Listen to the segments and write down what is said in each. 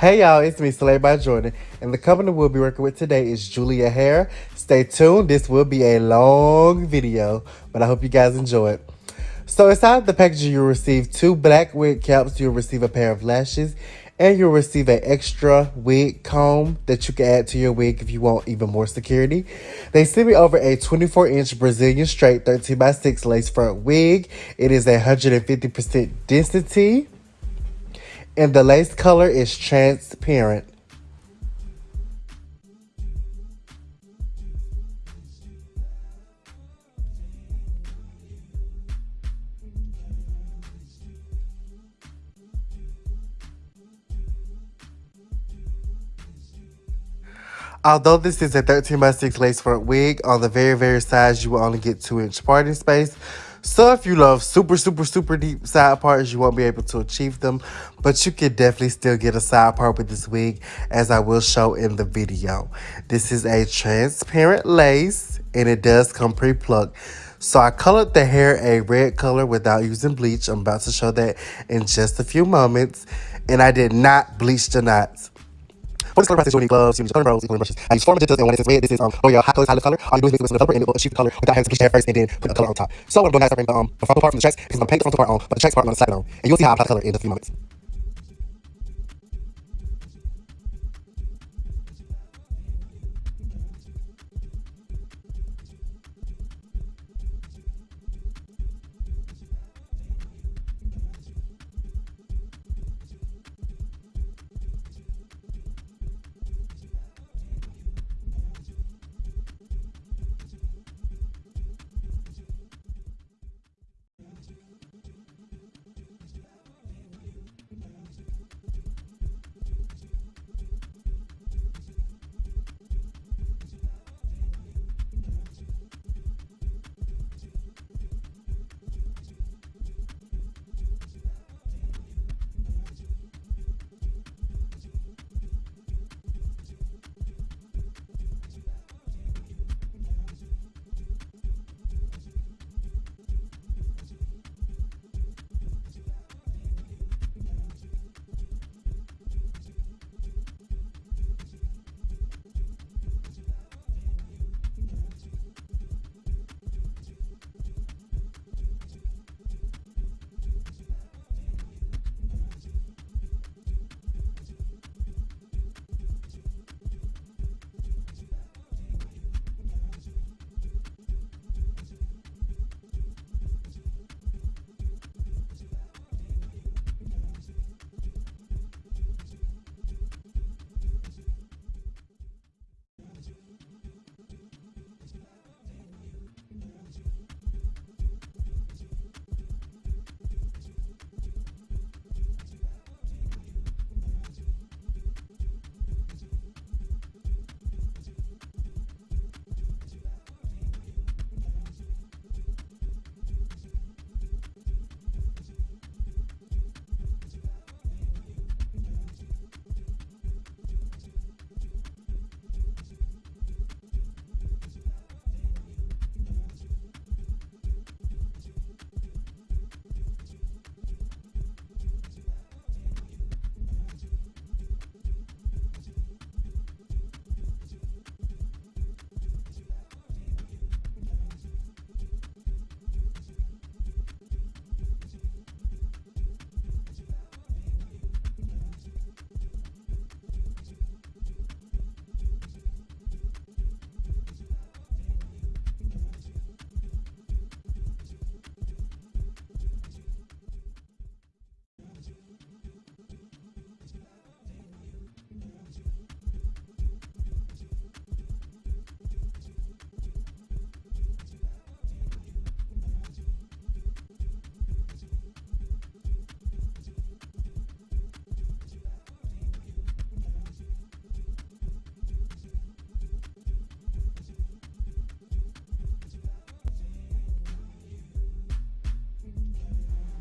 Hey y'all, it's me, Slay by Jordan, and the company we'll be working with today is Julia Hair. Stay tuned, this will be a long video, but I hope you guys enjoy it. So inside the package, you'll receive two black wig caps, you'll receive a pair of lashes, and you'll receive an extra wig comb that you can add to your wig if you want even more security. They sent me over a 24 inch Brazilian straight 13 by 6 lace front wig. It is a 150% density and the lace color is transparent. Although this is a 13 by 6 lace front wig, on the very, very sides, you will only get 2 inch parting space. So if you love super, super, super deep side parts, you won't be able to achieve them, but you can definitely still get a side part with this wig, as I will show in the video. This is a transparent lace, and it does come pre-plucked. So I colored the hair a red color without using bleach. I'm about to show that in just a few moments. And I did not bleach the knots. For this color process, you'll need gloves, you need color pros, coloring brushes. I use four magentas, and it says red, this is um, oh yeah, hot color, high color. All you do is mix it with the color, and it will achieve the color without having to bleach hair first and then put the color on top. So what I'm doing now is the, um, the frontal part from the tracks, because I'm going to paint the frontal part on, but the tracks part I'm going to slap it on. And you'll see how I apply the color in a few moments.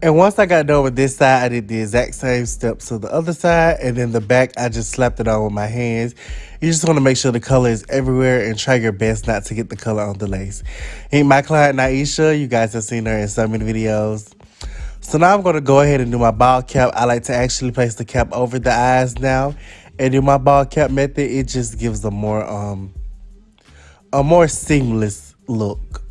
And once I got done with this side, I did the exact same steps to the other side. And then the back, I just slapped it on with my hands. You just want to make sure the color is everywhere and try your best not to get the color on the lace. Ain't my client, Naisha. You guys have seen her in so many videos. So now I'm gonna go ahead and do my bald cap. I like to actually place the cap over the eyes now. And do my bald cap method, it just gives a more um a more seamless look.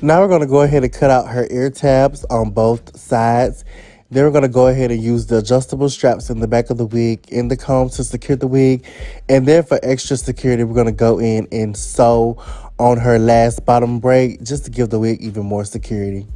Now we're going to go ahead and cut out her ear tabs on both sides. Then we're going to go ahead and use the adjustable straps in the back of the wig in the comb to secure the wig. And then for extra security, we're going to go in and sew on her last bottom braid just to give the wig even more security.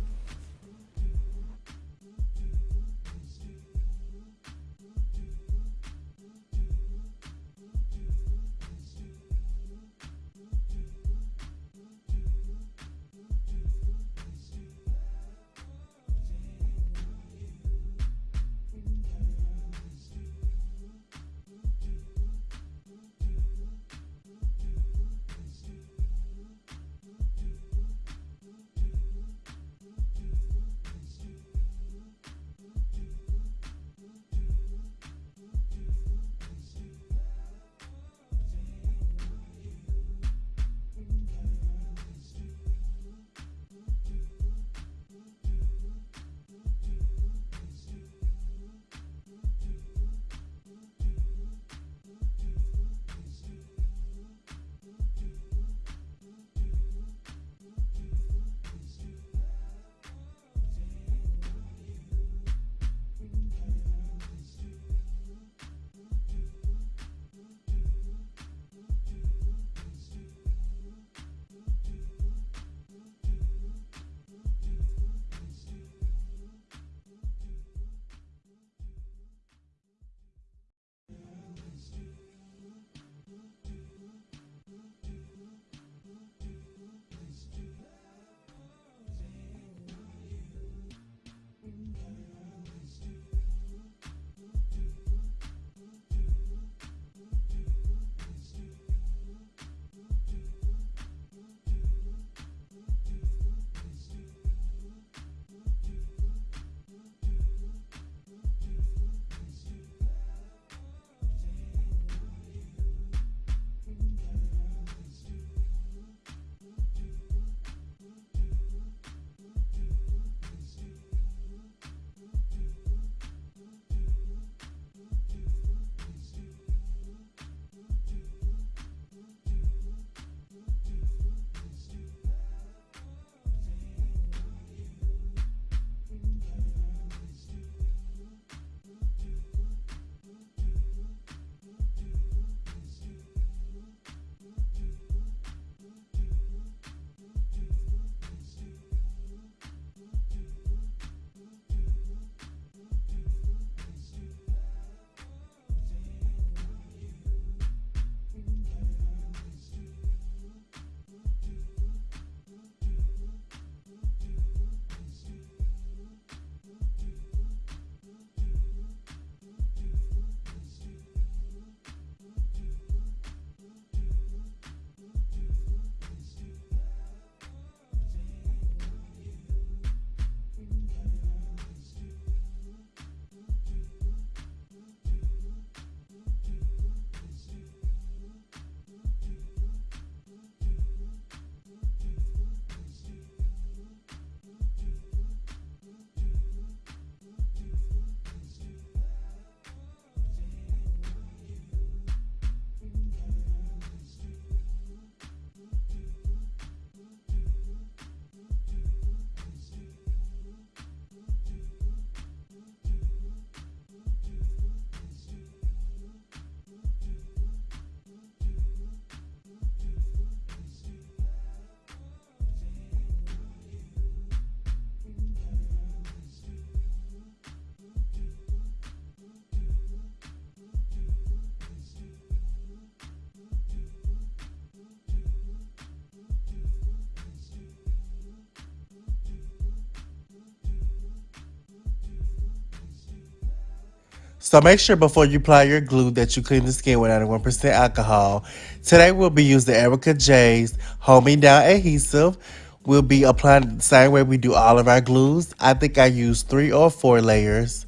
So make sure before you apply your glue that you clean the skin with 91% alcohol. Today we'll be using Erica J's Me Down Adhesive. We'll be applying the same way we do all of our glues. I think I used three or four layers.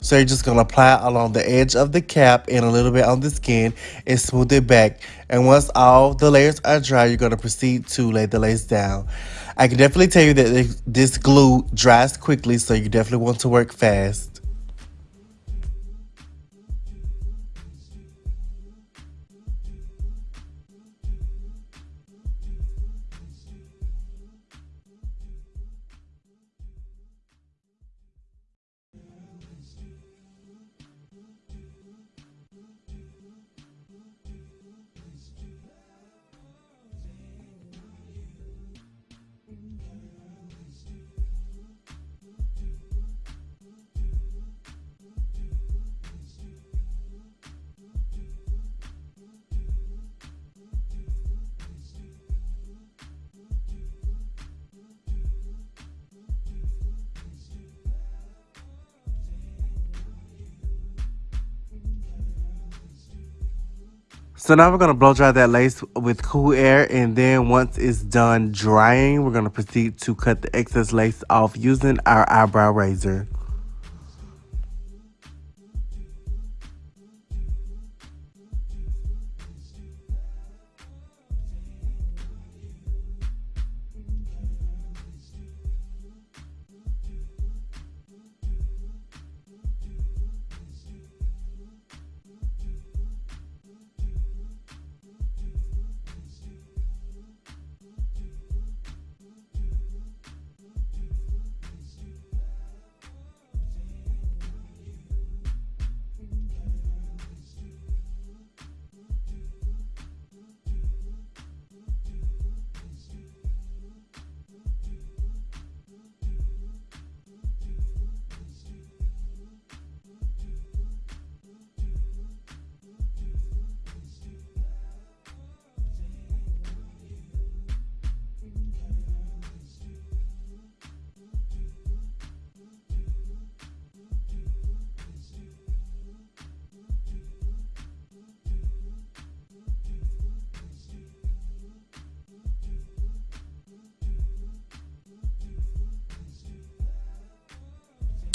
So you're just going to apply along the edge of the cap and a little bit on the skin and smooth it back. And once all the layers are dry, you're going to proceed to lay the lace down. I can definitely tell you that this glue dries quickly, so you definitely want to work fast. So now we're going to blow dry that lace with cool air and then once it's done drying, we're going to proceed to cut the excess lace off using our eyebrow razor.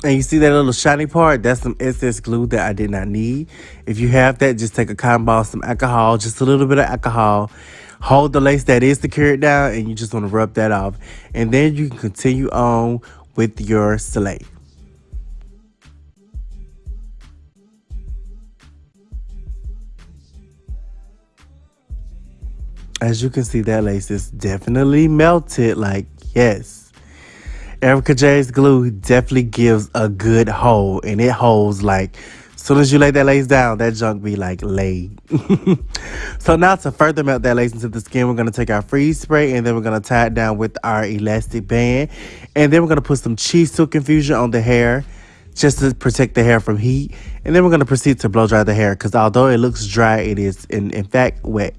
And you see that little shiny part? That's some excess glue that I did not need. If you have that, just take a cotton ball, some alcohol, just a little bit of alcohol. Hold the lace that is secured down and you just want to rub that off. And then you can continue on with your sleigh. As you can see, that lace is definitely melted. Like, yes. Erica J's glue definitely gives a good hold and it holds like soon as you lay that lace down, that junk be like laid. so now to further melt that lace into the skin, we're going to take our freeze spray and then we're going to tie it down with our elastic band. And then we're going to put some CHI silk infusion on the hair just to protect the hair from heat. And then we're going to proceed to blow dry the hair because although it looks dry, it is in, in fact wet.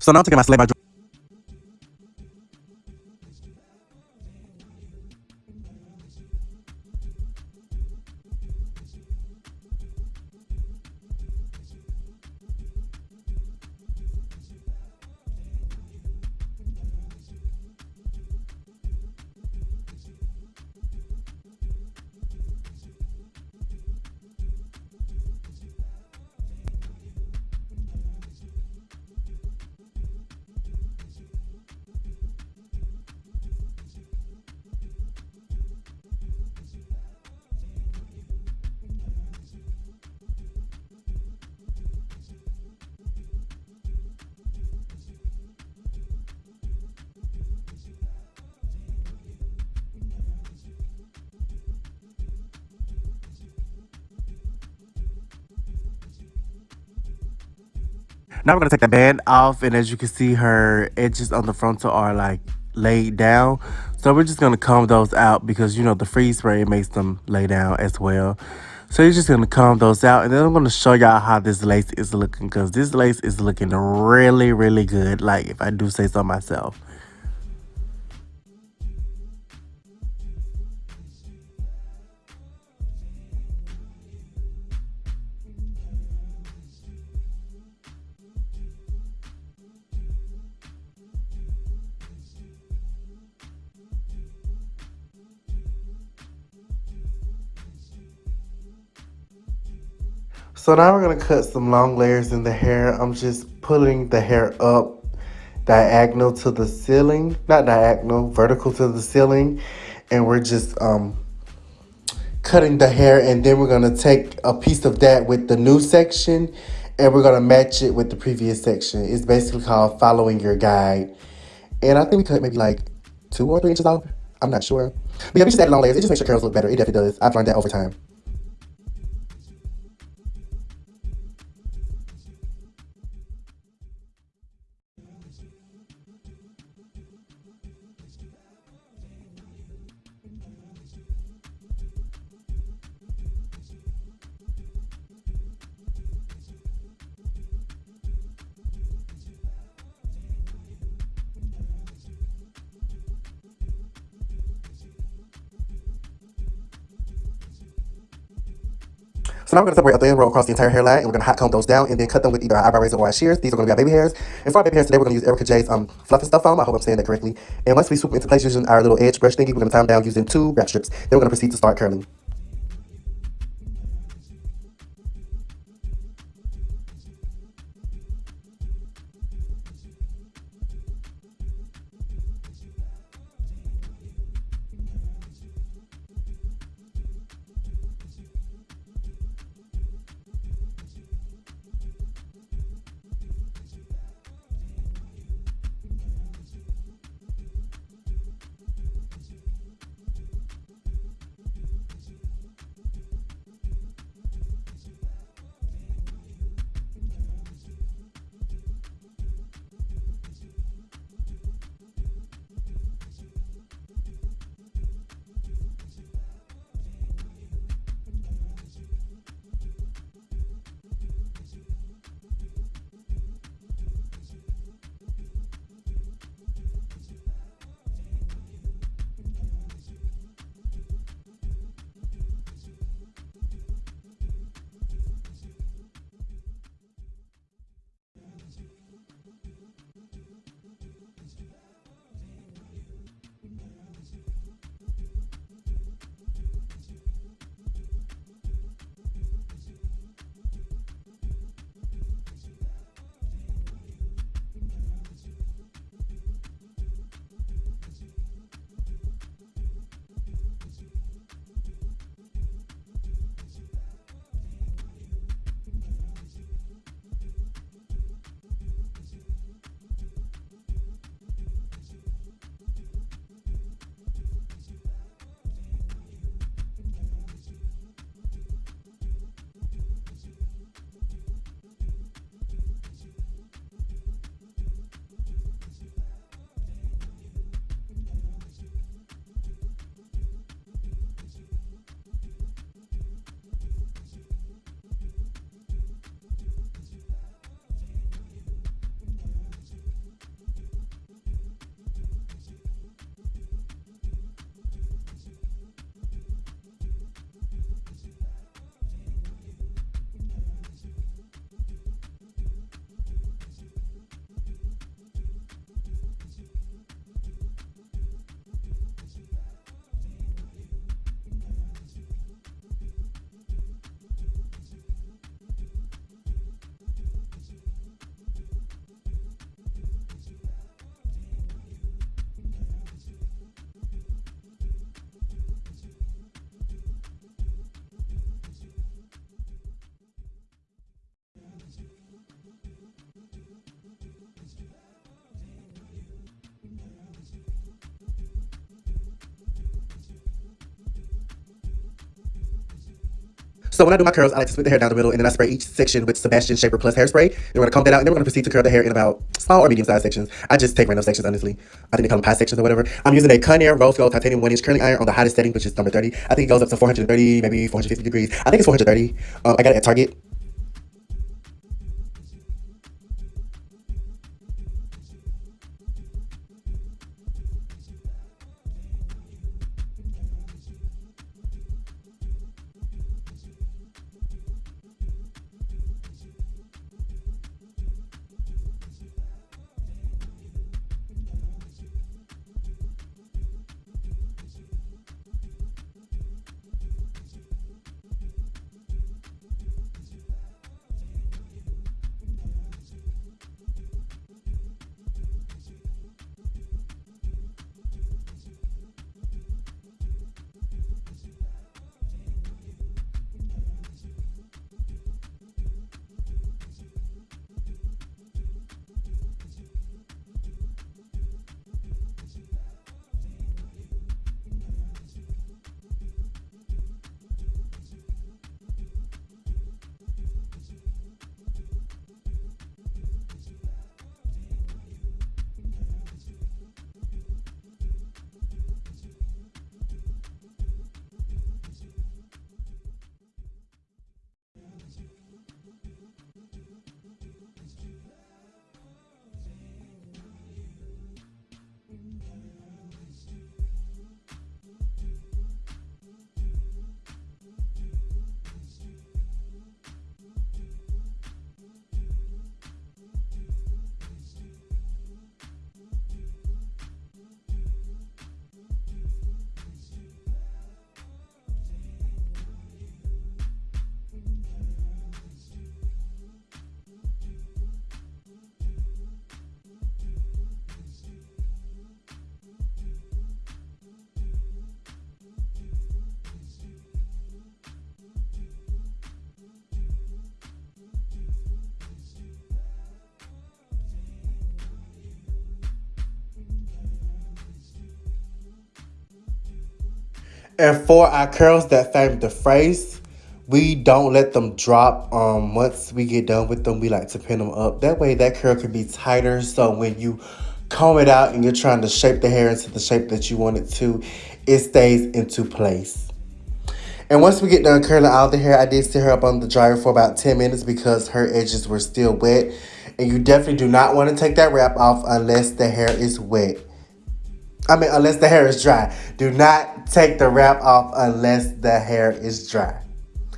So now taking my Slay by Now we're gonna take the band off, and as you can see, her edges on the frontal are like laid down. So we're just gonna comb those out because you know the freeze spray makes them lay down as well. So you're just gonna comb those out, and then I'm gonna show y'all how this lace is looking because this lace is looking really, really good. Like if I do say so myself. So now we're going to cut some long layers in the hair. I'm just pulling the hair up diagonal to the ceiling. Not diagonal, vertical to the ceiling. And we're just um, cutting the hair. And then we're going to take a piece of that with the new section. And we're going to match it with the previous section. It's basically called following your guide. And I think we cut maybe like two or three inches off. I'm not sure. But yeah, we just add long layers. It just makes your curls look better. It definitely does. I've learned that over time. So now we're going to separate a thin row across the entire hairline, and we're going to hot comb those down, and then cut them with either our eyebrow razor or our shears. These are going to be our baby hairs. And for our baby hairs today, we're going to use Erica J's um, Fluff and Stuff Foam. I hope I'm saying that correctly. And once we swoop into place using our little edge brush thingy, we're going to them down using two wrap strips. Then we're going to proceed to start curling. So when I do my curls, I like to split the hair down the middle and then I spray each section with Sebastian Shaper Plus hairspray. Then we're gonna comb that out and then we're gonna proceed to curl the hair in about small or medium sized sections. I just take random sections, honestly. I think they call them pie sections or whatever. I'm using a Conair Rose Gold Titanium 1 inch curling iron on the hottest setting, which is number 30. I think it goes up to 430, maybe 450 degrees. I think it's 430. Um, I got it at Target. And for our curls that fame the face, we don't let them drop. Um, once we get done with them, we like to pin them up. That way that curl can be tighter. So when you comb it out and you're trying to shape the hair into the shape that you want it to, it stays into place. And once we get done curling out the hair, I did sit her up on the dryer for about 10 minutes because her edges were still wet. And you definitely do not want to take that wrap off unless the hair is wet. I mean, unless the hair is dry. Do not take the wrap off unless the hair is dry.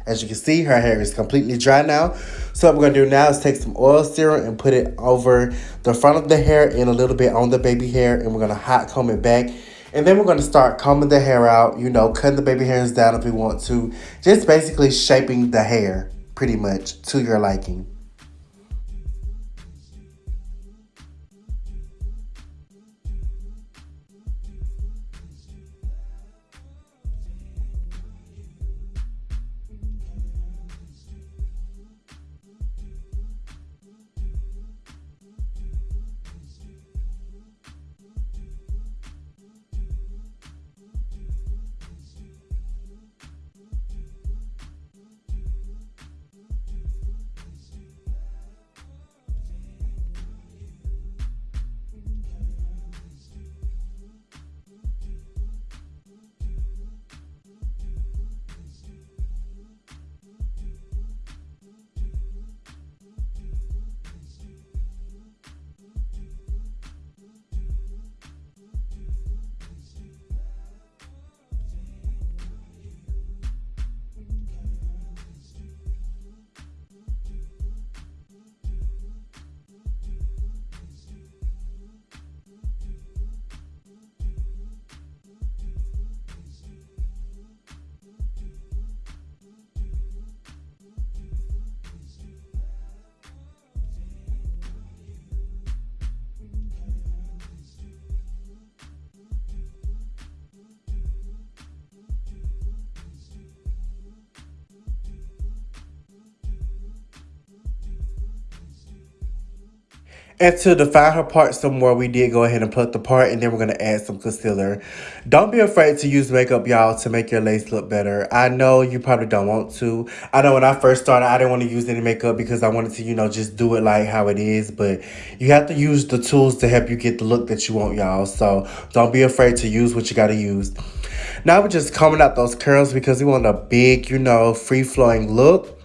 As you can see, her hair is completely dry now. So what we're going to do now is take some oil serum and put it over the front of the hair and a little bit on the baby hair. And we're going to hot comb it back. And then we're going to start combing the hair out, you know, cutting the baby hairs down if we want to. Just basically shaping the hair pretty much to your liking. And to define her part some more, we did go ahead and put the part and then we're going to add some concealer. Don't be afraid to use makeup, y'all, to make your lace look better. I know you probably don't want to. I know when I first started, I didn't want to use any makeup because I wanted to, you know, just do it like how it is. But you have to use the tools to help you get the look that you want, y'all. So don't be afraid to use what you got to use. Now we're just combing out those curls because we want a big, you know, free-flowing look.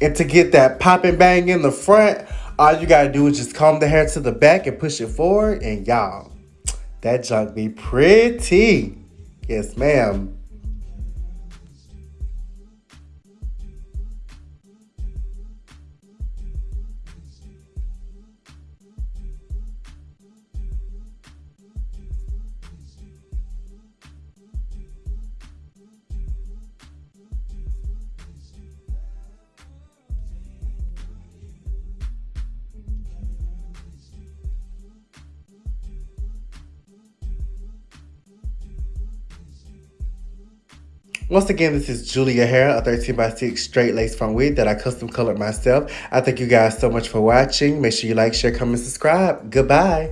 And to get that popping bang in the front, all you gotta do is just comb the hair to the back and push it forward. And y'all, that junk be pretty. Yes, ma'am. Once again, this is Julia Hair, a 13 by 6 straight lace front wig that I custom colored myself. I thank you guys so much for watching. Make sure you like, share, comment, subscribe. Goodbye.